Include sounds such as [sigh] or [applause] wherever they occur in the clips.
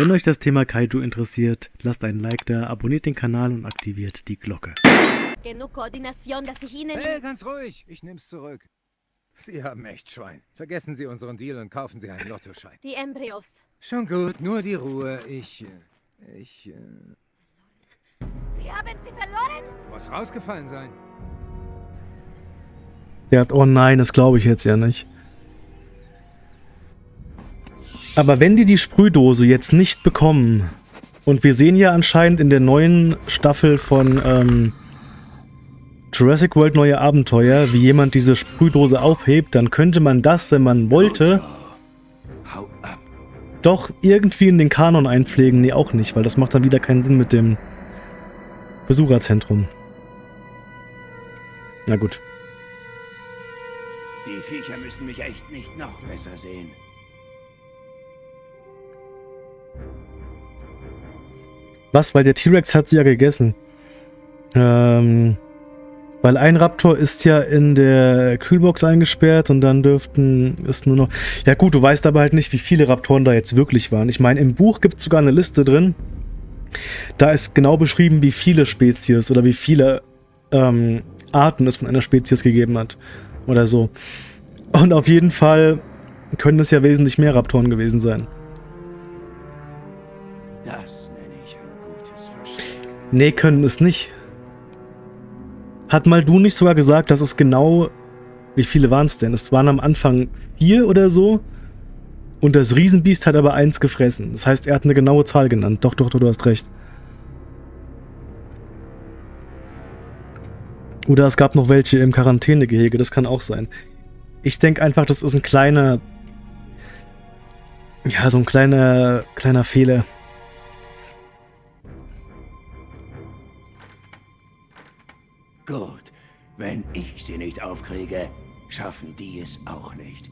Wenn euch das Thema Kaiju interessiert, lasst einen Like da, abonniert den Kanal und aktiviert die Glocke. Genug Koordination, dass ich Ihnen... Hey, ganz ruhig. Ich nehm's zurück. Sie haben echt Schwein. Vergessen Sie unseren Deal und kaufen Sie einen Lottoschein. Die Embryos. Schon gut, nur die Ruhe. Ich... äh, Ich... äh, Sie haben sie verloren? Muss rausgefallen sein. Der hat, oh nein, das glaube ich jetzt ja nicht. Aber wenn die die Sprühdose jetzt nicht bekommen, und wir sehen ja anscheinend in der neuen Staffel von ähm, Jurassic World Neue Abenteuer, wie jemand diese Sprühdose aufhebt, dann könnte man das, wenn man wollte, doch irgendwie in den Kanon einpflegen. Nee, auch nicht, weil das macht dann wieder keinen Sinn mit dem Besucherzentrum. Na gut. Die Viecher müssen mich echt nicht noch besser sehen. Was? Weil der T-Rex hat sie ja gegessen. Ähm, weil ein Raptor ist ja in der Kühlbox eingesperrt und dann dürften es nur noch... Ja gut, du weißt aber halt nicht, wie viele Raptoren da jetzt wirklich waren. Ich meine, im Buch gibt es sogar eine Liste drin. Da ist genau beschrieben, wie viele Spezies oder wie viele ähm, Arten es von einer Spezies gegeben hat. Oder so. Und auf jeden Fall können es ja wesentlich mehr Raptoren gewesen sein. Nee, können es nicht. Hat mal du nicht sogar gesagt, dass es genau... Wie viele waren es denn? Es waren am Anfang vier oder so. Und das Riesenbiest hat aber eins gefressen. Das heißt, er hat eine genaue Zahl genannt. Doch, doch, doch, du hast recht. Oder es gab noch welche im Quarantänegehege. Das kann auch sein. Ich denke einfach, das ist ein kleiner... Ja, so ein kleiner, kleiner Fehler. Gut. Wenn ich sie nicht aufkriege, schaffen die es auch nicht.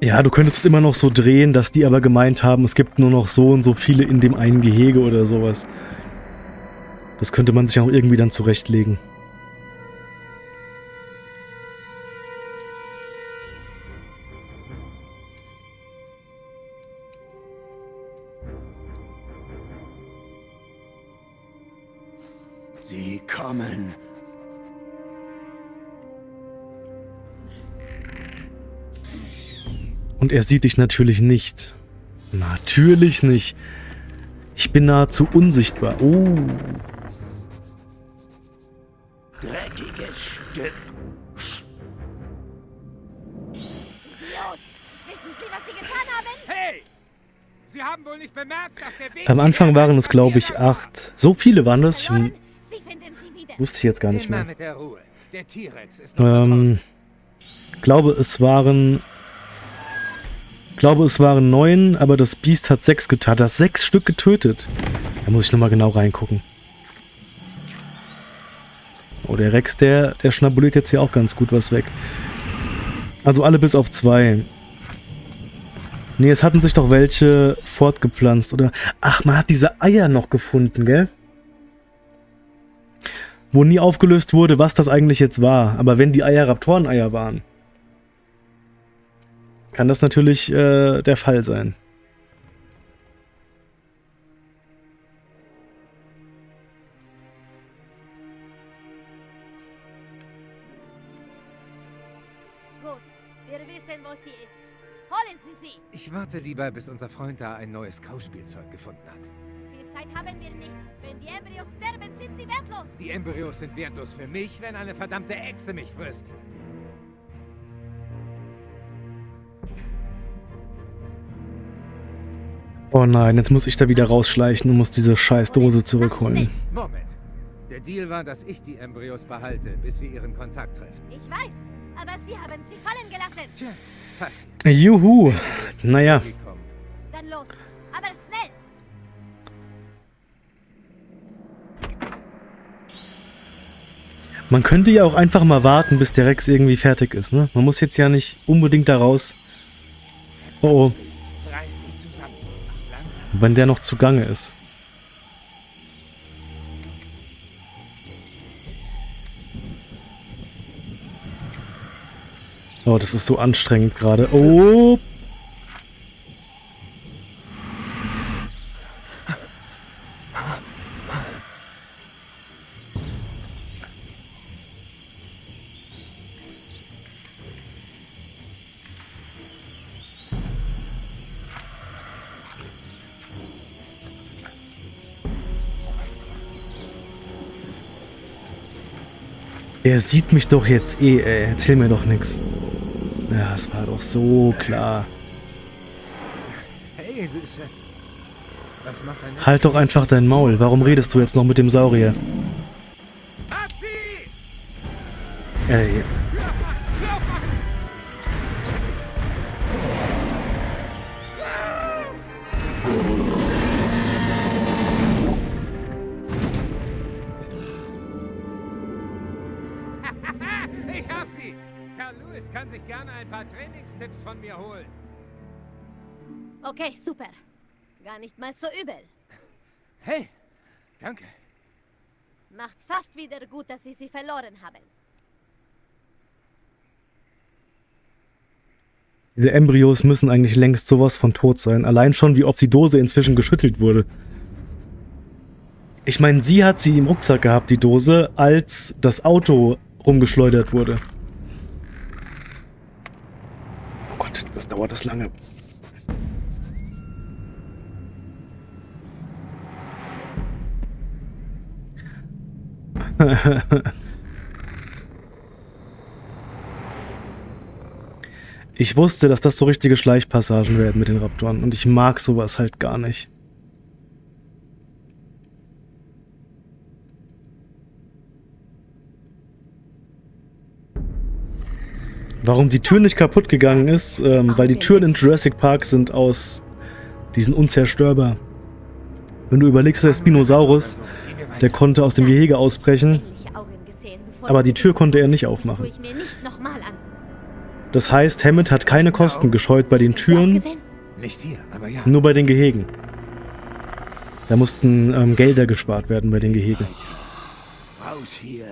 Ja, du könntest es immer noch so drehen, dass die aber gemeint haben, es gibt nur noch so und so viele in dem einen Gehege oder sowas. Das könnte man sich auch irgendwie dann zurechtlegen. Und er sieht dich natürlich nicht. Natürlich nicht. Ich bin nahezu unsichtbar. Oh. Dreckiges Stück. Idiot! Wissen Sie, was Sie getan haben? Hey! Sie haben wohl nicht bemerkt, dass der Weg... Am Anfang waren es, glaube ich, acht. So viele waren das? Ich wusste ich jetzt gar nicht mehr. Ähm, glaube, es waren... glaube, es waren neun, aber das Biest hat sechs getan. Hat das sechs Stück getötet. Da muss ich nochmal genau reingucken. Oh, der Rex, der, der schnabuliert jetzt hier auch ganz gut was weg. Also alle bis auf zwei. Nee, es hatten sich doch welche fortgepflanzt, oder? Ach, man hat diese Eier noch gefunden, gell? Wo nie aufgelöst wurde, was das eigentlich jetzt war. Aber wenn die Eier Raptoreneier waren, kann das natürlich äh, der Fall sein. Gut, wir wissen, wo sie ist. Holen Sie sie! Ich warte lieber, bis unser Freund da ein neues Kauspielzeug gefunden hat. Viel Zeit haben wir nicht. Wenn die Embryos sterben, sind sie wertlos. Die Embryos sind wertlos für mich, wenn eine verdammte Echse mich frisst. Oh nein, jetzt muss ich da wieder rausschleichen und muss diese scheiß Dose zurückholen. Moment. Der Deal war, dass ich die Embryos behalte, bis wir ihren Kontakt treffen. Ich weiß, aber Sie haben sie fallen gelassen. Tja, passiert. Juhu. Naja. Dann los, aber schnell. man könnte ja auch einfach mal warten, bis der Rex irgendwie fertig ist, ne? Man muss jetzt ja nicht unbedingt da raus. Oh oh. Wenn der noch zugange ist. Oh, das ist so anstrengend gerade. Oh! Er sieht mich doch jetzt eh, ey. Erzähl mir doch nichts. Ja, es war doch so klar. Hey, Süße. Was macht dein Halt doch einfach dein Maul. Warum redest du jetzt noch mit dem Saurier? Ey, Ich Lewis kann sich gerne ein paar Trainingstipps von mir holen. Okay, super. Gar nicht mal so übel. Hey, danke. Macht fast wieder gut, dass Sie sie verloren haben. diese Embryos müssen eigentlich längst sowas von tot sein. Allein schon, wie oft die Dose inzwischen geschüttelt wurde. Ich meine, sie hat sie im Rucksack gehabt, die Dose, als das Auto rumgeschleudert wurde. Oh Gott, das dauert das lange. [laughs] Ich wusste, dass das so richtige Schleichpassagen werden mit den Raptoren und ich mag sowas halt gar nicht. Warum die Tür nicht kaputt gegangen ist, ähm, weil die Türen in Jurassic Park sind aus... Die sind unzerstörbar. Wenn du überlegst, der Spinosaurus, der konnte aus dem Gehege ausbrechen, aber die Tür konnte er nicht aufmachen. Das heißt, Hammond hat keine Kosten gescheut bei den Türen, nur bei den Gehegen. Da mussten ähm, Gelder gespart werden bei den Gehegen. Raus hier.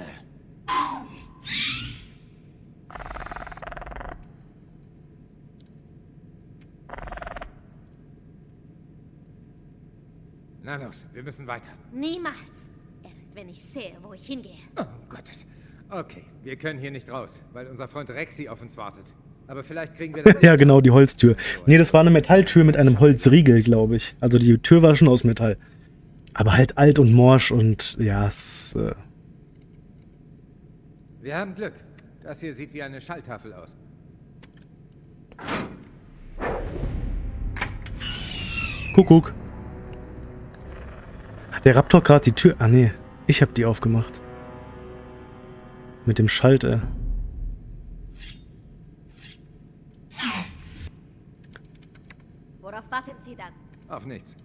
Na los, wir müssen weiter. Niemals. Erst wenn ich sehe, wo ich hingehe. Oh, um Gottes. Okay, wir können hier nicht raus, weil unser Freund Rexy auf uns wartet. Aber vielleicht kriegen wir das... [laughs] ja, genau, die Holztür. Nee, das war eine Metalltür mit einem Holzriegel, glaube ich. Also die Tür war schon aus Metall. Aber halt alt und morsch und ja, es... Äh, Wir haben Glück. Das hier sieht wie eine Schalltafel aus. Kuckuck. Der Raptor gerade die Tür... Ah, nee. Ich habe die aufgemacht. Mit dem Schalter. Worauf warten Sie dann? Auf nichts.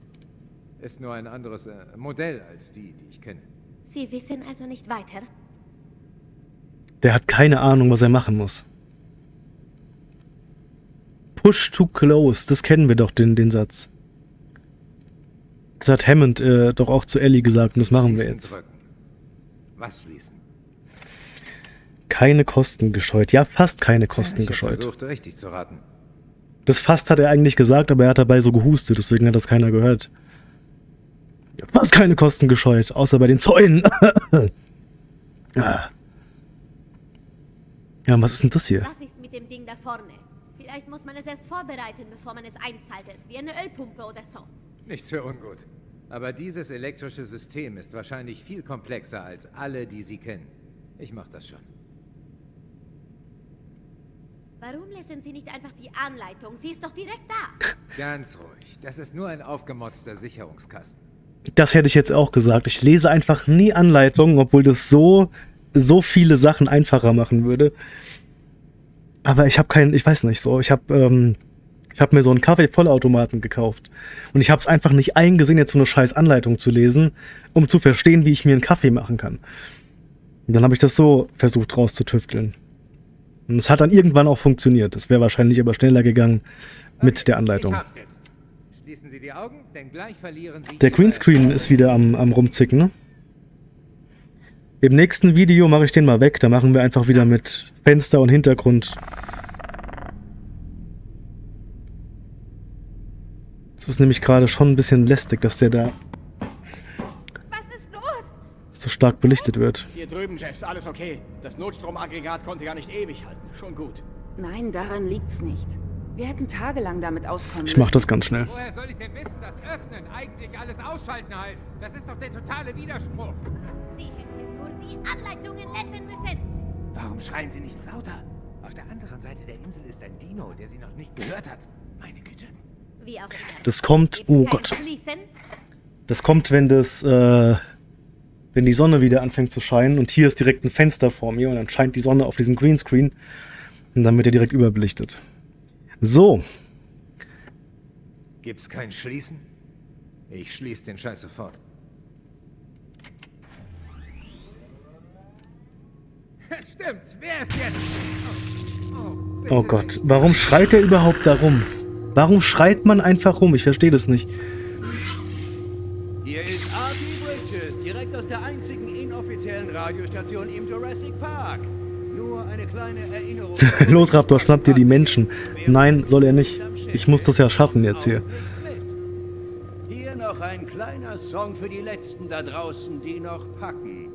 Ist nur ein anderes äh, Modell als die, die ich kenne. Sie wissen also nicht weiter? Der hat keine Ahnung, was er machen muss. Push to close. Das kennen wir doch, den, den Satz. Das hat Hammond äh, doch auch zu Ellie gesagt und das machen wir jetzt. Was schließen? Keine Kosten gescheut. Ja, fast keine Kosten ich gescheut. versucht, richtig zu raten. Das fast hat er eigentlich gesagt, aber er hat dabei so gehustet, deswegen hat das keiner gehört. Fast keine Kosten gescheut, außer bei den Zäunen. [laughs] ah. Ja, was ist denn das hier? Was ist mit dem Ding da vorne? Vielleicht muss man es erst vorbereiten, bevor man es einschaltet. Wie eine Ölpumpe oder so. Nichts für ungut. Aber dieses elektrische System ist wahrscheinlich viel komplexer als alle, die Sie kennen. Ich mach das schon. Warum lesen Sie nicht einfach die Anleitung? Sie ist doch direkt da. Ganz ruhig. Das ist nur ein aufgemotzter Sicherungskasten. Das hätte ich jetzt auch gesagt. Ich lese einfach nie Anleitungen, obwohl das so, so viele Sachen einfacher machen würde. Aber ich habe keinen, ich weiß nicht so, ich habe ähm, ich habe mir so einen Kaffee-Vollautomaten gekauft. Und ich habe es einfach nicht eingesehen, jetzt so eine scheiß Anleitung zu lesen, um zu verstehen, wie ich mir einen Kaffee machen kann. Und dann habe ich das so versucht rauszutüfteln. Und es hat dann irgendwann auch funktioniert. Es wäre wahrscheinlich aber schneller gegangen mit Okay, der Anleitung. Augen, denn gleich verlieren Sie... Der Greenscreen ist wieder am, am rumzicken, ne? Im nächsten Video mache ich den mal weg. Da machen wir einfach wieder mit Fenster und Hintergrund Das ist nämlich gerade schon ein bisschen lästig, dass der da Was ist los? so stark belichtet wird. Hier drüben, Jess, alles okay. Das Notstromaggregat konnte gar nicht ewig halten. Schon gut. Nein, daran liegt's nicht. Wir hätten tagelang damit auskommen Ich mach das ganz schnell. Woher soll ich denn wissen, dass öffnen eigentlich alles ausschalten heißt? Das ist doch der totale Widerspruch. Sie hätten nur die Anleitungen lesen müssen. Warum schreien Sie nicht lauter? Auf der anderen Seite der Insel ist ein Dino, der Sie noch nicht gehört hat. Meine Güte. Das kommt, oh Gott, das kommt, wenn das, äh, wenn die Sonne wieder anfängt zu scheinen und hier ist direkt ein Fenster vor mir und dann scheint die Sonne auf diesen Greenscreen und dann wird er direkt überbelichtet. So, Gibt's kein Schließen? Ich schließe den Scheiß sofort. [laughs] Stimmt, wer ist jetzt? Oh, oh, oh Gott, warum schreit er überhaupt da rum? Warum schreit man einfach rum? Ich verstehe das nicht. Hier ist R.T. Bridges, direkt aus der einzigen inoffiziellen Radiostation im Jurassic Park. Nur eine kleine Erinnerung. [laughs] Los, Raptor, schnapp dir die Menschen. Nein, soll er nicht. Ich muss das ja schaffen jetzt hier. Hier noch ein kleiner Song für die Letzten da draußen, die noch packen.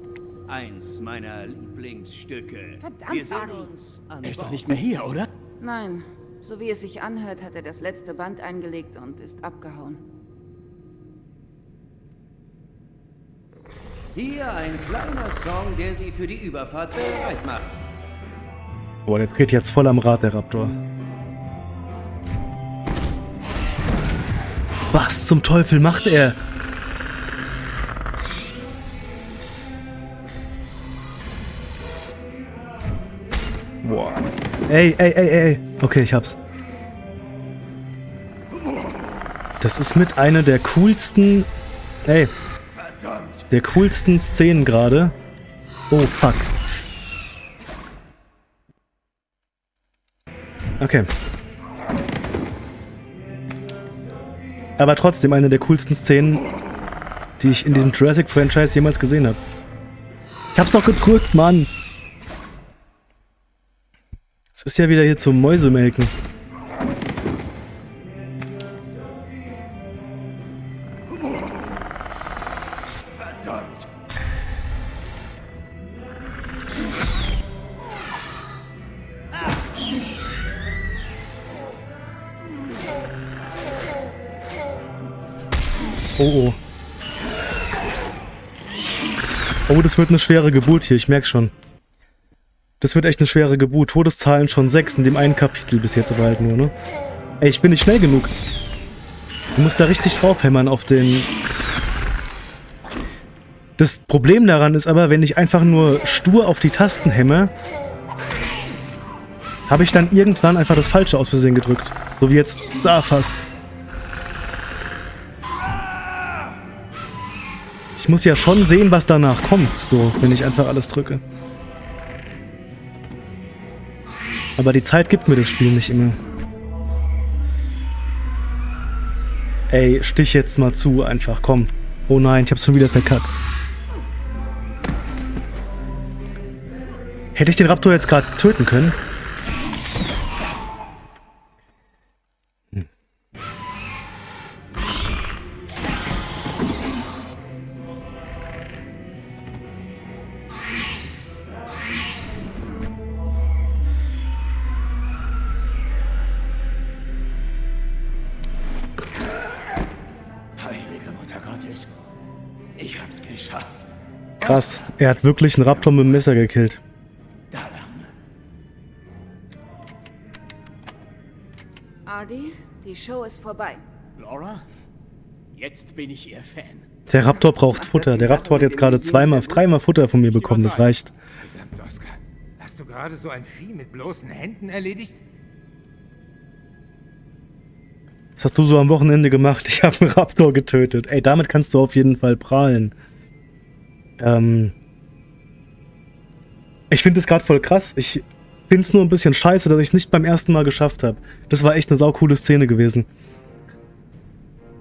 Eins meiner Lieblingsstücke. Verdammt, Wir sehen uns an Er ist doch nicht mehr hier, oder? Nein, so wie es sich anhört, hat er das letzte Band eingelegt und ist abgehauen. Hier ein kleiner Song, der Sie für die Überfahrt bereit macht. Boah, der dreht jetzt voll am Rad, der Raptor. Was zum Teufel macht er? Boah. Ey, ey, ey, ey. Okay, ich hab's. Das ist mit einer der coolsten... Ey. Der coolsten Szenen gerade. Oh, fuck. Okay. Aber trotzdem eine der coolsten Szenen, die ich in diesem Jurassic-Franchise jemals gesehen habe. Ich hab's doch gedrückt, Mann! Ist ja wieder hier zum Mäusemelken. Oh, oh. Oh, das wird eine schwere Geburt hier, ich merk's schon. Das wird echt eine schwere Geburt. Todeszahlen schon sechs in dem einen Kapitel bis jetzt aber halt nur, ne? Ey, ich bin nicht schnell genug. Du musst da richtig draufhämmern auf den... Das Problem daran ist aber, wenn ich einfach nur stur auf die Tasten hämme, habe ich dann irgendwann einfach das Falsche aus Versehen gedrückt. So wie jetzt da fast. Ich muss ja schon sehen, was danach kommt, so, wenn ich einfach alles drücke. Aber die Zeit gibt mir das Spiel nicht immer. Ey, stich jetzt mal zu, einfach, komm. Oh nein, ich hab's schon wieder verkackt. Hätte ich den Raptor jetzt gerade töten können? Krass, er hat wirklich einen Raptor mit dem Messer gekillt. Ardy, die Show ist vorbei. Laura? Jetzt bin ich ihr Fan. Der Raptor braucht Futter. Der Raptor hat jetzt gerade zweimal, dreimal Futter von mir bekommen. Das reicht. Verdammt, Oscar. Hast du gerade so ein Vieh mit bloßen Händen erledigt? Was hast du so am Wochenende gemacht? Ich habe einen Raptor getötet. Ey, damit kannst du auf jeden Fall prahlen. Ähm. Ich finde es gerade voll krass. Ich finde es nur ein bisschen scheiße, dass ich es nicht beim ersten Mal geschafft habe. Das war echt eine saukoole Szene gewesen.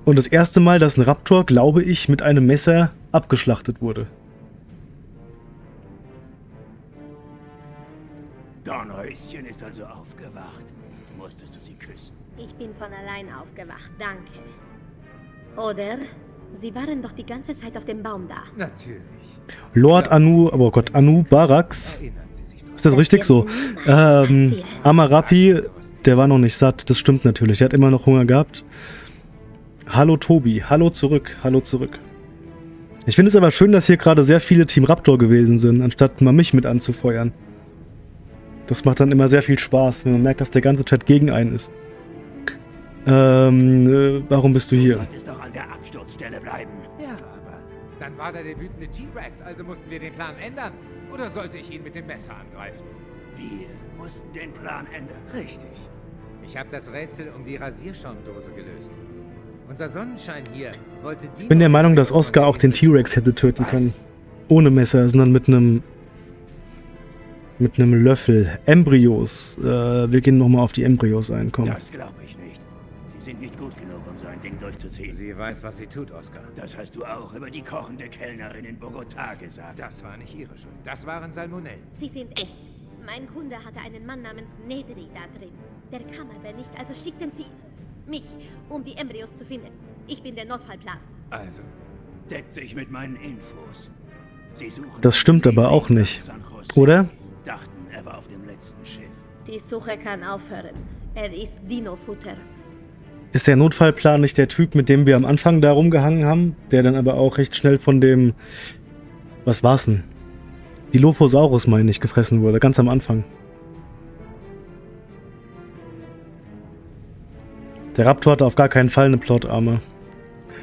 Und das erste Mal, dass ein Raptor, glaube ich, mit einem Messer abgeschlachtet wurde. Dornröschen ist also aufgewacht. Musstest du sie küssen? Ich bin von allein aufgewacht, danke. Oder sie waren doch die ganze Zeit auf dem Baum da. Natürlich. Lord Anu, oh Gott, Anu doch. Ist das richtig so? Ähm, Amarapi, der war noch nicht satt. Das stimmt natürlich. Der hat immer noch Hunger gehabt. Hallo Tobi. Hallo zurück. Hallo zurück. Ich finde es aber schön, dass hier gerade sehr viele Team Raptor gewesen sind, anstatt mal mich mit anzufeuern. Das macht dann immer sehr viel Spaß, wenn man merkt, dass der ganze Chat gegen einen ist. Ähm, äh, warum bist du Du hier? solltest doch an der Absturzstelle bleiben. Ja, aber dann war da der wütende T-Rex, also mussten wir den Plan ändern. Oder sollte ich ihn mit dem Messer angreifen? Wir mussten den Plan ändern. Richtig. Ich habe das Rätsel um die Rasierschaumdose gelöst. Unser Sonnenschein hier wollte die. Ich bin der Meinung, dass Oscar auch den T-Rex hätte töten können. Ohne Messer, sondern mit einem mit einem Löffel. Embryos. Äh, wir gehen nochmal auf die Embryos ein, komm. Das glaube ich nicht. Sie sind nicht gut genug, Ding durchzuziehen. Sie weiß, was sie tut, Oscar. Das hast du auch über die kochende Kellnerin in Bogotá gesagt. Das war nicht ihre Schuld. Das waren Salmonellen. Sie sind echt. Mein Kunde hatte einen Mann namens Nedri da drin. Der kam aber nicht, also schickten sie mich, um die Embryos zu finden. Ich bin der Notfallplan. Also, Deckt sich mit meinen Infos. Sie suchen Das stimmt aber auch nicht. Oder? Dachten, er war auf dem letzten Schiff. Die Suche kann aufhören. Er ist Dino-Futter. Ist der Notfallplan nicht der Typ, mit dem wir am Anfang da rumgehangen haben? Der dann aber auch recht schnell von dem... Was war's denn? Dilophosaurus, meine ich, gefressen wurde. Ganz am Anfang. Der Raptor hatte auf gar keinen Fall eine Plotarme.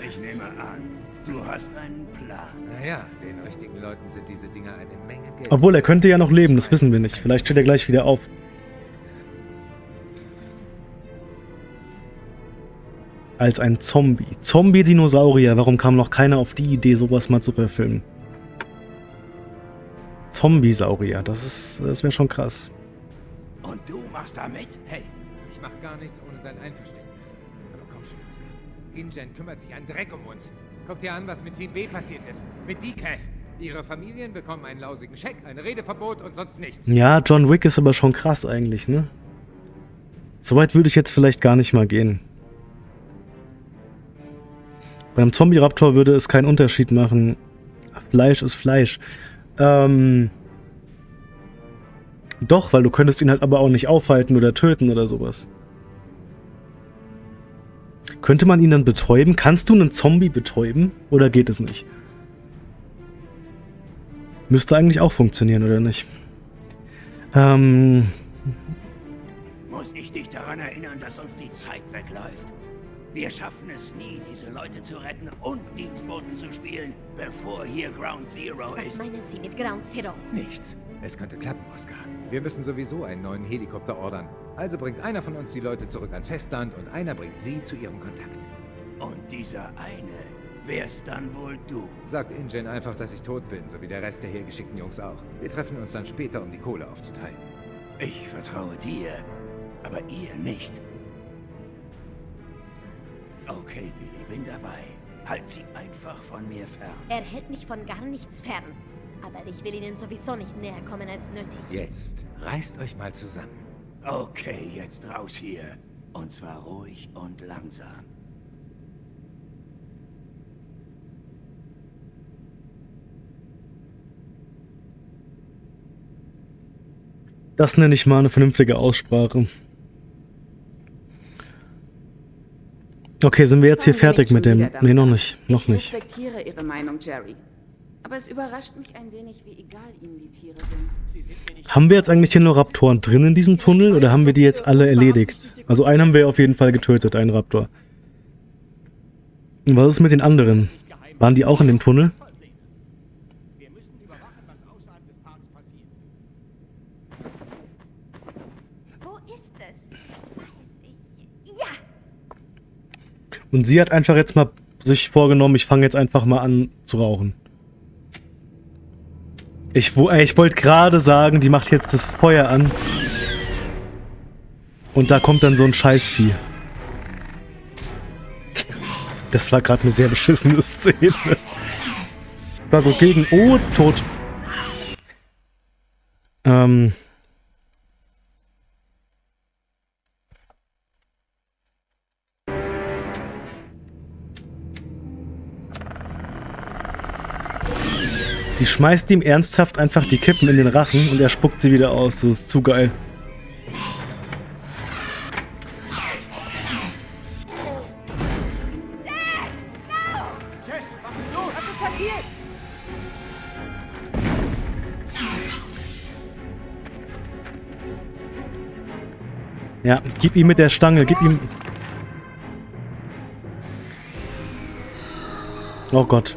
Ich nehme an, du hast einen Plan. naja, den richtigen Leuten sind diese Dinger eine Menge Geld. Obwohl, er könnte ja noch leben, das wissen wir nicht. Vielleicht steht er gleich wieder auf. Als ein Zombie. Zombie-Dinosaurier. Warum kam noch keiner auf die Idee, sowas mal zu verfilmen? Zombiesaurier. Das ist, das wäre schon krass. Und du machst da mit? Hey, ich mach gar nichts ohne dein Einverständnis. Aber komm schon, Oscar. InGen kümmert sich einen Dreck um uns. Guck dir an, was mit Team B passiert ist. Mit Decaf. Ihre Familien bekommen einen lausigen Scheck, ein Redeverbot und sonst nichts. Ja, John Wick ist aber schon krass eigentlich, ne? Soweit würde ich jetzt vielleicht gar nicht mal gehen. Bei einem Zombie-Raptor würde es keinen Unterschied machen. Fleisch ist Fleisch. Ähm. Doch, weil du könntest ihn halt aber auch nicht aufhalten oder töten oder sowas. Könnte man ihn dann betäuben? Kannst du einen Zombie betäuben? Oder geht es nicht? Müsste eigentlich auch funktionieren, oder nicht? Ähm, Muss ich dich daran erinnern, dass uns die Zeit wegläuft? Wir schaffen es nie, diese Leute zu retten und Dienstboten zu spielen, bevor hier Ground Zero Was ist. meinen Sie mit Ground Zero? Nichts. Es könnte klappen, Oscar. Wir müssen sowieso einen neuen Helikopter ordern. Also bringt einer von uns die Leute zurück ans Festland und einer bringt sie zu ihrem Kontakt. Und dieser eine wär's dann wohl du. Sagt InGen einfach, dass ich tot bin, so wie der Rest der hergeschickten Jungs auch. Wir treffen uns dann später, um die Kohle aufzuteilen. Ich vertraue dir, aber ihr nicht. Okay, Billy, bin dabei. Halt sie einfach von mir fern. Er hält mich von gar nichts fern. Aber ich will Ihnen sowieso nicht näher kommen als nötig. Jetzt reißt euch mal zusammen. Okay, jetzt raus hier. Und zwar ruhig und langsam. das nenne ich mal eine vernünftige Aussprache. Okay, sind wir jetzt hier fertig mit dem... Nee, noch nicht. Noch ich nicht. respektiere Ihre Meinung, Jerry. Aber es überrascht mich ein wenig, wie egal Ihnen die Tiere sind. Haben wir jetzt eigentlich hier nur Raptoren drin in diesem Tunnel oder haben wir die jetzt alle erledigt? Also einen haben wir auf jeden Fall getötet, einen Raptor. Und was ist mit den anderen? Waren die auch in dem Tunnel? Wir müssen überwachen, was außerhalb des Parks passiert. Wo ist es? Weiß ich. Ja! Und sie hat einfach jetzt mal sich vorgenommen, ich fange jetzt einfach mal an zu rauchen. Ich, ey, ich wollte gerade sagen, die macht jetzt das Feuer an. Und da kommt dann so ein Scheißvieh. Das war gerade eine sehr beschissene Szene. War so gegen... Oh, tot. Ähm... Die schmeißt ihm ernsthaft einfach die Kippen in den Rachen und er spuckt sie wieder aus. Das ist zu geil. Ja, gib ihm mit der Stange, gib ihm... Oh Gott.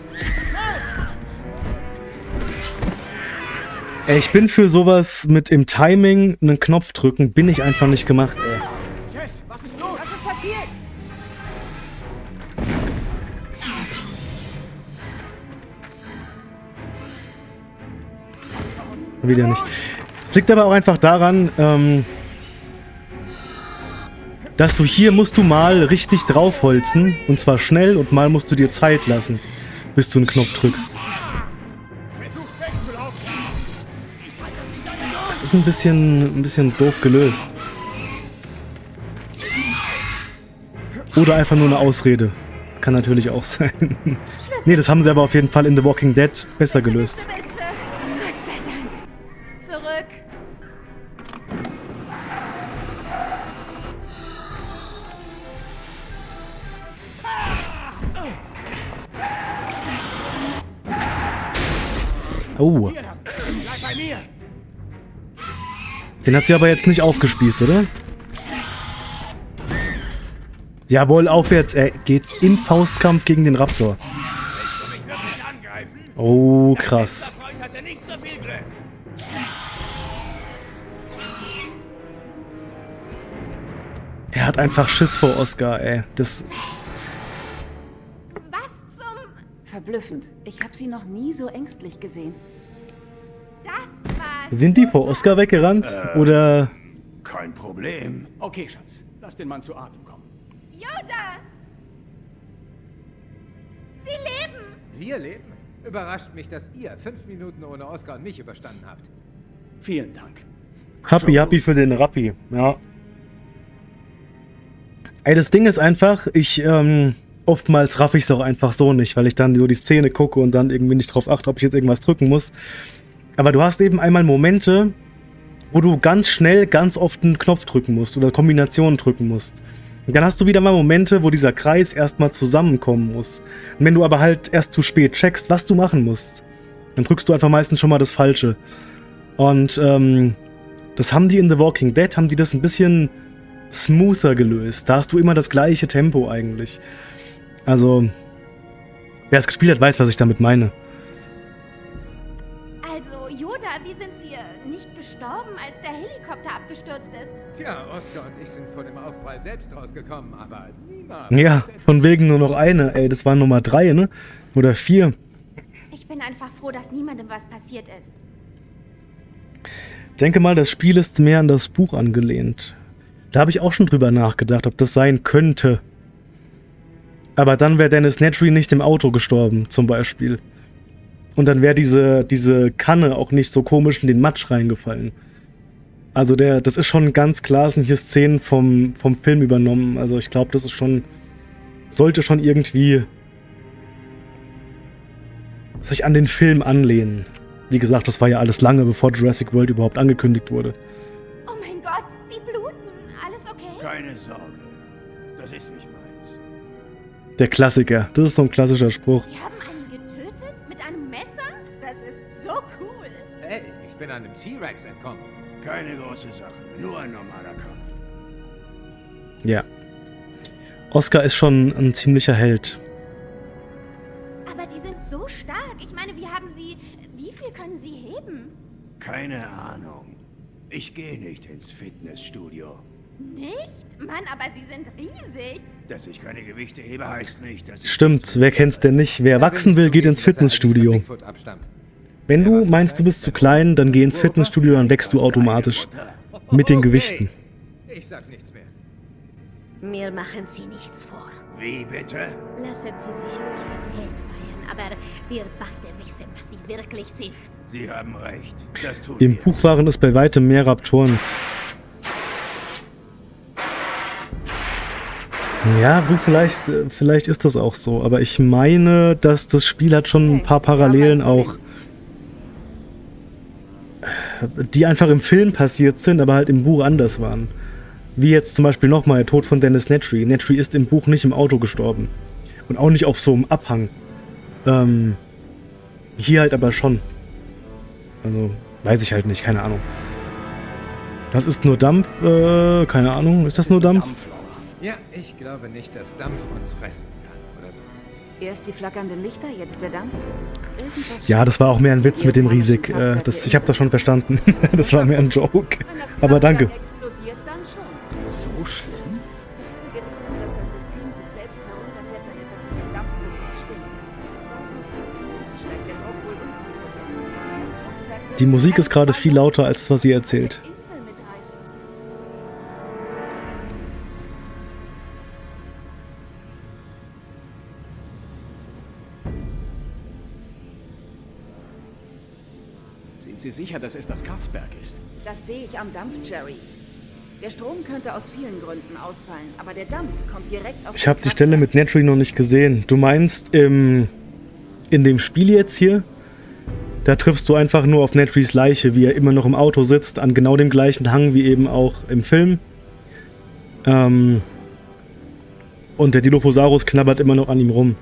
Ich bin für sowas mit im Timing einen Knopf drücken, bin ich einfach nicht gemacht, ey. Jess, was ist los? Was ist passiert? Wieder nicht. Es liegt aber auch einfach daran, ähm, dass du hier musst du mal richtig draufholzen. Und zwar schnell und mal musst du dir Zeit lassen, bis du einen Knopf drückst. Ein bisschen, ein bisschen doof gelöst. Oder einfach nur eine Ausrede. Das kann natürlich auch [laughs] sein. nee, das haben sie aber auf jeden Fall in The Walking Dead besser gelöst. Oh, den hat sie aber jetzt nicht aufgespießt, oder? Jawohl, aufwärts. Er geht in Faustkampf gegen den Raptor. Oh, krass. Er hat einfach Schiss vor Oscar, ey. Das, Was zum... Verblüffend. Ich habe sie noch nie so ängstlich gesehen. Sind die vor Oscar weggerannt? Oder... Kein Problem. Okay, Schatz. Lass den Mann zu Atem kommen. Yoda! Sie leben! Wir leben. Überrascht mich, dass ihr fünf Minuten ohne Oscar und mich überstanden habt. Vielen Dank. Happy, happy für den Rappi. Ja. Ey, das Ding ist einfach, ich, ähm, oftmals raff ich es auch einfach so nicht, weil ich dann so die Szene gucke und dann irgendwie nicht drauf achte, ob ich jetzt irgendwas drücken muss. Aber du hast eben einmal Momente, wo du ganz schnell, ganz oft einen Knopf drücken musst oder Kombinationen drücken musst. Und dann hast du wieder mal Momente, wo dieser Kreis erstmal zusammenkommen muss. Und wenn du aber halt erst zu spät checkst, was du machen musst, dann drückst du einfach meistens schon mal das Falsche. Und ähm, das haben die in The Walking Dead, haben die das ein bisschen smoother gelöst. Da hast du immer das gleiche Tempo eigentlich. Also, wer es gespielt hat, weiß, was ich damit meine. Wie sind Sie äh, nicht gestorben, als der Helikopter abgestürzt ist? Tja, Oscar und ich sind vor dem Aufprall selbst rausgekommen, aber niemand. Ja, von wegen nur noch eine. Ey, das war Nummer drei, ne? Oder vier. Ich bin einfach froh, dass niemandem was passiert ist. Denke mal, das Spiel ist mehr an das Buch angelehnt. Da habe ich auch schon drüber nachgedacht, ob das sein könnte. Aber dann wäre Dennis Nedry nicht im Auto gestorben, zum Beispiel. Und dann wäre diese, diese Kanne auch nicht so komisch in den Matsch reingefallen. Also der, das ist schon ganz klar, sind hier Szenen vom, vom Film übernommen. Also ich glaube, das ist schon, sollte schon irgendwie sich an den Film anlehnen. Wie gesagt, das war ja alles lange, bevor Jurassic World überhaupt angekündigt wurde. Oh mein Gott, Sie bluten. Alles okay? Keine Sorge. Das ist nicht meins. Der Klassiker. Das ist so ein klassischer Spruch. Sie haben einem T-Rex entkommen. Keine große Sache. Nur ein normaler Kampf. Ja. Oscar ist schon ein ziemlicher Held. Aber die sind so stark. Ich meine, wie haben Sie... Wie viel können Sie heben? Keine Ahnung. Ich gehe nicht ins Fitnessstudio. Nicht? Mann, aber Sie sind riesig. Dass ich keine Gewichte hebe, heißt nicht, dass ich... Stimmt, wer kennt's denn nicht? Wer wachsen will, geht ins Fitnessstudio. Wenn du meinst, du bist zu klein, dann geh ins Fitnessstudio, dann wächst du automatisch. Mit den. Gewichten. Ich sag nichts mehr. Mir machen Sie nichts vor. Wie bitte? Lassen Sie sich ruhig als Held feiern, aber wir beide wissen, was Sie wirklich sind. Sie haben recht. Das tut Im. Buch waren es bei weitem mehr Raptoren. Ja, du, vielleicht, äh, vielleicht ist das auch so. Aber ich meine, dass das Spiel hat schon ein paar Parallelen auch die einfach im Film passiert sind, aber halt im Buch anders waren. Wie jetzt zum Beispiel nochmal der Tod von Dennis Nedry. Nedry ist im Buch nicht im Auto gestorben. Und auch nicht auf so einem Abhang. Ähm, hier halt aber schon. Also, weiß ich halt nicht, keine Ahnung. Das ist nur Dampf, äh, keine Ahnung. Ist das nur Dampf? Ja, ich glaube nicht, dass Dampf uns fressen. Erst die flackernden Lichter, jetzt der Dampf. Ja, das war auch mehr ein Witz mit dem Riesig. Äh, das, ich habe das schon verstanden. [laughs] das war mehr ein Joke. Das Aber danke. So schlimm? Das. Das Die Musik ist gerade viel lauter, als was sie erzählt. Dass es das Kraftwerk ist? Das sehe ich am Dampf, Jerry. Der Strom könnte aus vielen Gründen ausfallen, aber der Dampf kommt direkt aus Ich habe die Stelle mit. Nedry noch nicht gesehen. Du meinst im, in dem Spiel jetzt hier? Da triffst du einfach nur auf Nedrys Leiche, wie er immer noch im Auto sitzt, an genau dem gleichen Hang wie eben auch im Film. Ähm, und der Dilophosaurus knabbert immer noch an ihm rum.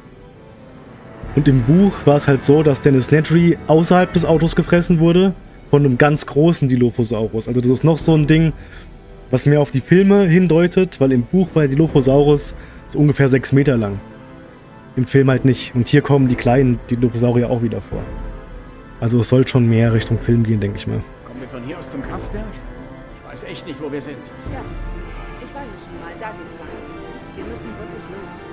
Und im Buch war es halt so, dass Dennis Nedry außerhalb des Autos gefressen wurde von einem ganz großen Dilophosaurus. Also das ist noch so ein Ding, was mehr auf die Filme hindeutet, weil im Buch war der Dilophosaurus so ungefähr sechs Meter lang. Im Film halt nicht. Und hier kommen die kleinen Dilophosaurier auch wieder vor. Also es soll schon mehr Richtung Film gehen, denke ich mal. Kommen wir von hier aus zum Kraftwerk? Ich weiß echt nicht, wo wir sind. Ja, ich war hier schon mal, da geht's lang. Wir müssen wirklich los.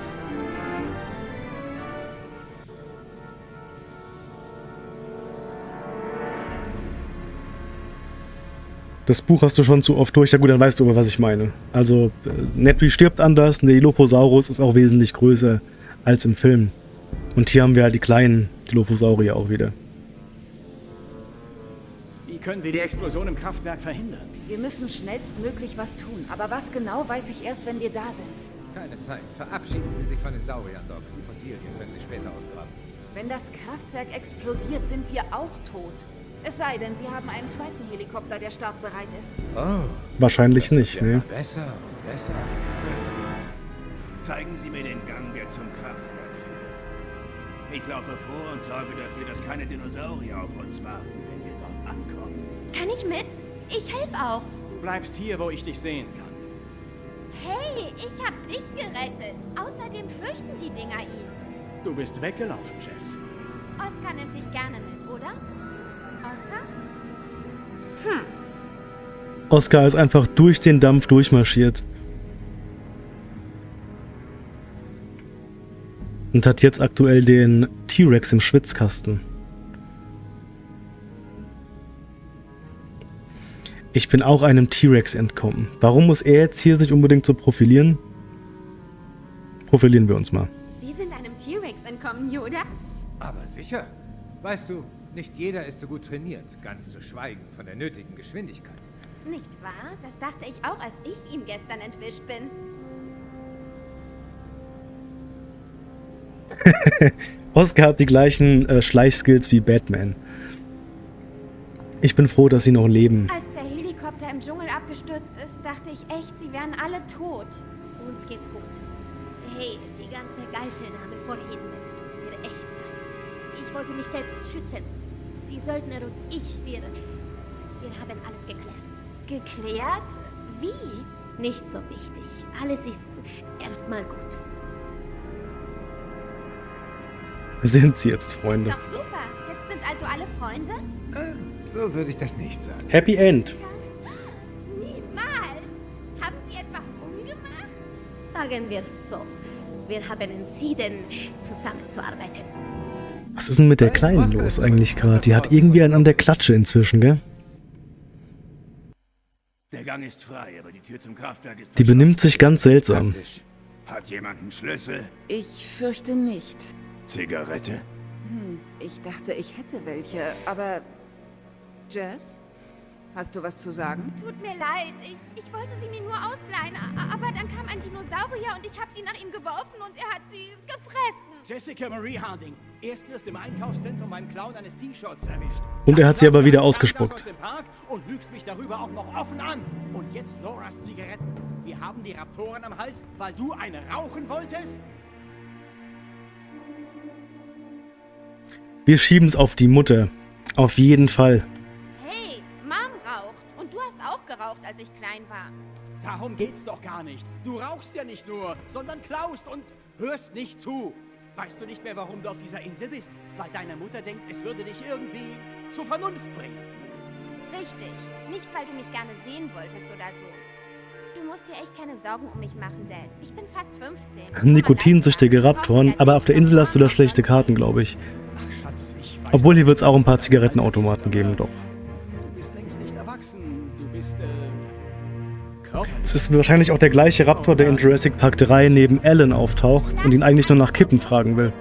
Das Buch hast du schon zu oft durch. Ja gut, dann weißt du aber, was ich meine. Also, äh, Nedry stirbt anders, und der Dilophosaurus ist auch wesentlich größer als im Film. Und hier haben wir halt die kleinen Dilophosaurier auch wieder. Wie können wir die Explosion im Kraftwerk verhindern? Wir müssen schnellstmöglich was tun. Aber was genau, weiß ich erst, wenn wir da sind. Keine Zeit. Verabschieden Sie sich von den Sauriern, Doc. Die Fossilien können Sie später ausgraben. Wenn das Kraftwerk explodiert, sind wir auch tot. Es sei denn, Sie haben einen zweiten Helikopter, der startbereit ist. Oh. Wahrscheinlich das nicht, ne? Besser und besser. Zeigen Sie mir den Gang, der zum Kraftwerk führt. Ich laufe vor und sorge dafür, dass keine Dinosaurier auf uns warten, wenn wir dort ankommen. Kann ich mit? Ich helfe auch. Du bleibst hier, wo ich dich sehen kann. Hey, ich hab dich gerettet. Außerdem fürchten die Dinger ihn. Du bist weggelaufen, Jess. Oskar nimmt dich gerne mit, oder? Oscar ist einfach durch den Dampf durchmarschiert. Und hat jetzt aktuell den T-Rex im Schwitzkasten. Ich bin auch einem T-Rex entkommen. Warum muss er jetzt hier sich unbedingt so profilieren? Profilieren wir uns mal. Sie sind einem T-Rex entkommen, Yoda? Aber sicher. Weißt du, nicht jeder ist so gut trainiert, ganz zu schweigen von der nötigen Geschwindigkeit. Nicht wahr? Das dachte ich auch, als ich ihm gestern entwischt bin. [laughs] Oscar hat die gleichen äh, Schleichskills wie Batman. Ich bin froh, dass sie noch leben. Als der Helikopter im Dschungel abgestürzt ist, dachte ich echt, sie wären alle tot. Uns geht's gut. Hey, die ganze Geiselnahme vorhin tut mir echt leid. Ich wollte mich selbst schützen. Die Söldner und ich, wir... Wir haben alles geklärt. Geklärt? Wie? Nicht so wichtig. Alles ist erstmal gut. Sind sie jetzt Freunde? Ist doch super. Jetzt sind also alle Freunde? Äh, so würde ich das nicht sagen. Happy End. Niemals. Haben Sie etwa umgemacht? Sagen wir so. Wir haben entschieden, zusammenzuarbeiten. Was ist denn mit der Kleinen los eigentlich gerade? Die hat irgendwie einen an der Klatsche inzwischen, gell? Der Gang ist frei, aber die Tür zum Kraftwerk ist Die benimmt sich ganz seltsam. Hat jemand einen Schlüssel? Ich fürchte nicht. Zigarette? Hm, ich dachte, ich hätte welche, aber... Jess? Hast du was zu sagen? Tut mir leid. Ich, ich wollte sie mir nur ausleihen, aber dann kam ein Dinosaurier und ich habe sie nach ihm geworfen und er hat sie gefressen. Jessica Marie Harding. Erst wirst du im Einkaufszentrum beim Clown eines T-Shirts erwischt. Und er hat sie aber wieder ausgespuckt. Und lügst mich darüber auch noch offen an. Und jetzt Loras Zigaretten. Wir haben die Raptoren am Hals, weil du eine rauchen wolltest? Wir schieben es auf die Mutter. Auf jeden Fall. Hey, Mom raucht. Und du hast auch geraucht, als ich klein war. Darum geht's doch gar nicht. Du rauchst ja nicht nur, sondern klaust und hörst nicht zu. Weißt du nicht mehr, warum du auf dieser Insel bist? Weil deine Mutter denkt, es würde dich irgendwie zur Vernunft bringen. Richtig. Nicht, weil du mich gerne sehen wolltest oder so. Du musst dir echt keine Sorgen um mich machen, Dad. Ich bin fast 15. Nikotinsüchtige Raptoren, aber auf der Insel hast du da schlechte Karten, glaube ich. Ach, Schatz, ich weiß. Obwohl hier wird es auch ein paar Zigarettenautomaten geben, doch. Es ist wahrscheinlich auch der gleiche Raptor, der in Jurassic Park 3 neben Alan auftaucht und ihn eigentlich nur nach Kippen fragen will.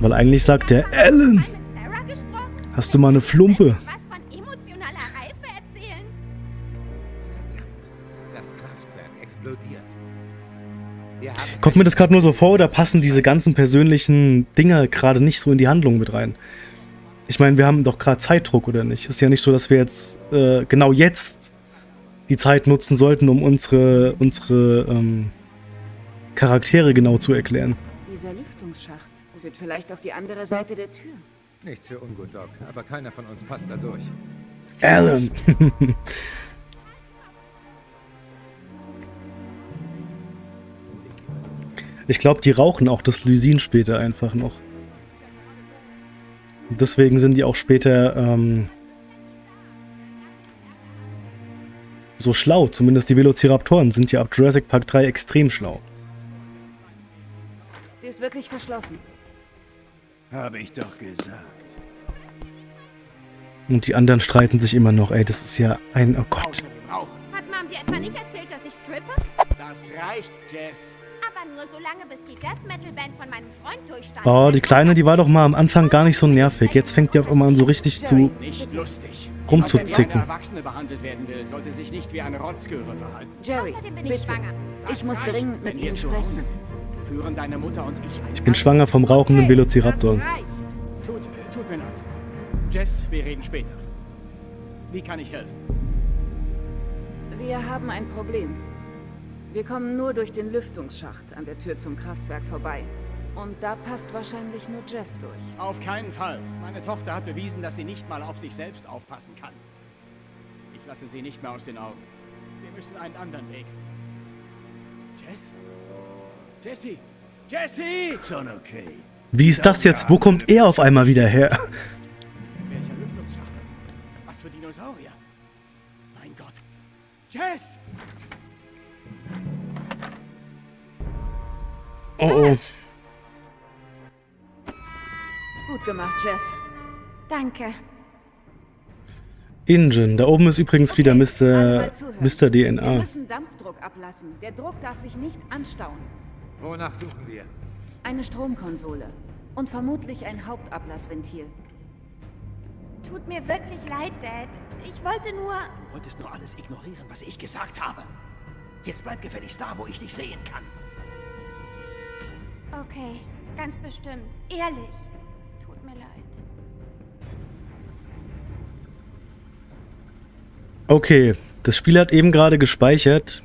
Weil eigentlich sagt der Alan, hast du mal eine Flumpe? Kommt mir das gerade nur so vor oder passen diese ganzen persönlichen Dinger gerade nicht so in die Handlung mit rein? Ich meine, wir haben doch gerade Zeitdruck, oder nicht? Ist ja nicht so, dass wir jetzt äh, genau jetzt die Zeit nutzen sollten, um unsere, unsere ähm, Charaktere genau zu erklären. Dieser Lüftungsschacht führt vielleicht auf die andere Seite der Tür. Nichts für ungut, Doc, aber keiner von uns passt da durch. Alan! [laughs] ich glaube, die rauchen auch das Lysin später einfach noch. Und deswegen sind die auch später ähm, so schlau. Zumindest die Velociraptoren sind ja ab Jurassic Park 3 extrem schlau. Sie ist wirklich verschlossen. Habe ich doch gesagt. Und die anderen streiten sich immer noch. Ey, das ist ja ein... Oh Gott. Hat Mom dir etwa nicht erzählt, dass ich strippe? Das reicht, Jess. Nur so lange, bis die Death Metal Band von meinem Freund durchstand. Oh, die Kleine, die war doch mal am Anfang gar nicht so nervig. Jetzt fängt die auf einmal an, so richtig zu... Rumzuzicken. Erwachsene behandelt werden will, sollte sich nicht wie eine Rotzgöre verhalten. Jerry, Außerdem bin ich bitte. schwanger. Ich muss dringend mit Ihnen zu Hause sprechen. sind. Führen deine Mutter und ich ein Ich bin schwanger vom rauchenden Velociraptor. Tut, tut mir leid. Jess, wir reden später. Wie kann ich helfen? Wir haben ein Problem. Wir kommen nur durch den Lüftungsschacht an der Tür zum Kraftwerk vorbei. Und da passt wahrscheinlich nur Jess durch. Auf keinen Fall. Meine Tochter hat bewiesen, dass sie nicht mal auf sich selbst aufpassen kann. Ich lasse sie nicht mehr aus den Augen. Wir müssen einen anderen Weg. Jess? Jessie! Jessie! Schon okay. Wie ist das jetzt? Wo kommt er auf einmal wieder her? Welcher Lüftungsschacht? Was für Dinosaurier? Mein Gott. Jess! Oh, oh. Gut gemacht, Jess. Danke. Ingen. Da oben ist übrigens wieder Alle Mr. Mr. Wir DNA. müssen Dampfdruck ablassen. Der Druck darf sich nicht anstauen. Wonach suchen wir? Eine Stromkonsole. Und vermutlich ein Hauptablassventil. Tut mir wirklich leid, Dad. Ich wollte nur... Du wolltest nur alles ignorieren, was ich gesagt habe. Jetzt bleib gefälligst da, wo ich dich sehen kann. Okay, ganz bestimmt. Ehrlich. Tut mir leid. Okay, das Spiel hat eben gerade gespeichert.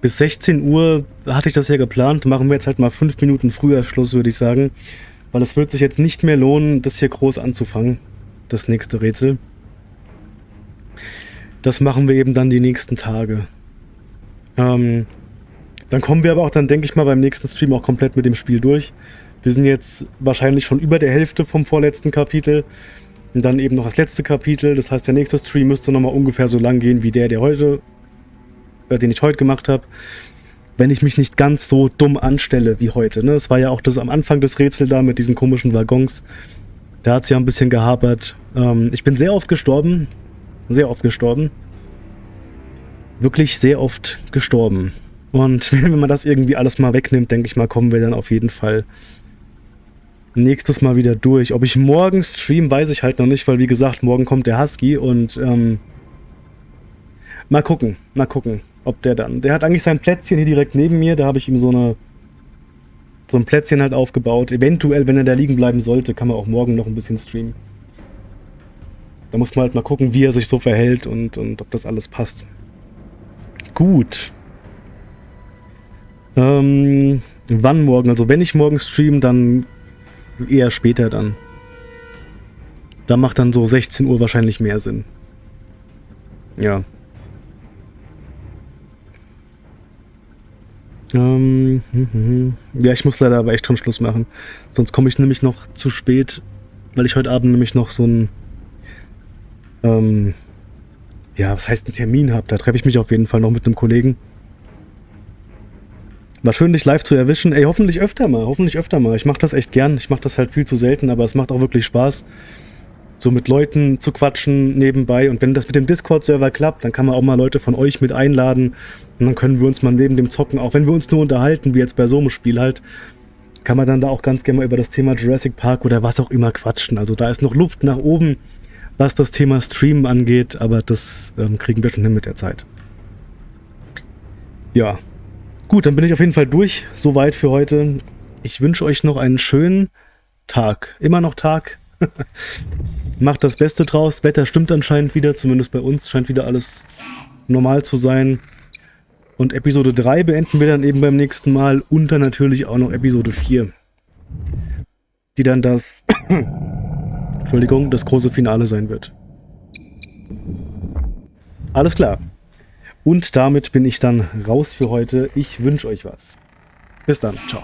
Bis 16 Uhr hatte ich das ja geplant. Machen wir jetzt halt mal 5 Minuten früher Schluss, würde ich sagen. Weil es wird sich jetzt nicht mehr lohnen, das hier groß anzufangen. Das nächste Rätsel. Das machen wir eben dann die nächsten Tage. Ähm, dann kommen wir aber auch dann, denke ich mal, beim nächsten Stream auch komplett mit dem Spiel durch. Wir sind jetzt wahrscheinlich schon über der Hälfte vom vorletzten Kapitel. Und dann eben noch das letzte Kapitel. Das heißt, der nächste Stream müsste nochmal ungefähr so lang gehen wie der, der heute, äh, den ich heute gemacht habe. Wenn ich mich nicht ganz so dumm anstelle wie heute. Ne? Es war ja auch das am Anfang des Rätsels da mit diesen komischen Waggons. Da hat es ja ein bisschen gehapert. Ähm, ich bin sehr oft gestorben. Sehr oft gestorben. Wirklich sehr oft gestorben. Und [laughs] wenn man das irgendwie alles mal wegnimmt, denke ich mal, kommen wir dann auf jeden Fall nächstes Mal wieder durch. Ob ich morgen stream, weiß ich halt noch nicht, weil wie gesagt, morgen kommt der Husky und ähm, mal gucken, mal gucken, ob der dann. Der hat eigentlich sein Plätzchen hier direkt neben mir. Da habe ich ihm so eine so ein Plätzchen halt aufgebaut. Eventuell, wenn er da liegen bleiben sollte, kann man auch morgen noch ein bisschen streamen. Da muss man halt mal gucken, wie er sich so verhält und, und ob das alles passt. Gut. Ähm, wann morgen? Also wenn ich morgen stream, dann eher später dann. Da macht dann so 16 Uhr wahrscheinlich mehr Sinn. Ja. Ähm, hm, hm, hm. ja, ich muss leider aber echt schon Schluss machen. Sonst komme ich nämlich noch zu spät, weil ich heute Abend nämlich noch so ein, ähm, ja, was heißt ein Termin habe. Da treffe ich mich auf jeden Fall noch mit einem Kollegen. War schön, dich live zu erwischen. Ey, hoffentlich öfter mal, hoffentlich öfter mal. Ich mache das echt gern. Ich mache das halt viel zu selten, aber es macht auch wirklich Spaß so mit Leuten zu quatschen nebenbei. Und wenn das mit dem Discord-Server klappt, dann kann man auch mal Leute von euch mit einladen. Und dann können wir uns mal neben dem Zocken, auch wenn wir uns nur unterhalten, wie jetzt bei so einem Spiel halt, kann man dann da auch ganz gerne mal über das Thema Jurassic Park oder was auch immer quatschen. Also da ist noch Luft nach oben, was das Thema Streamen angeht, aber das ähm, kriegen wir schon hin mit der Zeit. Ja, gut, dann bin ich auf jeden Fall durch. Soweit für heute. Ich wünsche euch noch einen schönen Tag. Immer noch Tag. [laughs] Macht das Beste draus. Wetter stimmt anscheinend wieder, zumindest bei uns scheint wieder alles normal zu sein. Und Episode 3 beenden wir dann eben beim nächsten Mal und dann natürlich auch noch Episode 4. Die dann das, [coughs] Entschuldigung, das große Finale sein wird. Alles klar. Und damit bin ich dann raus für heute. Ich wünsche euch was. Bis dann. Ciao.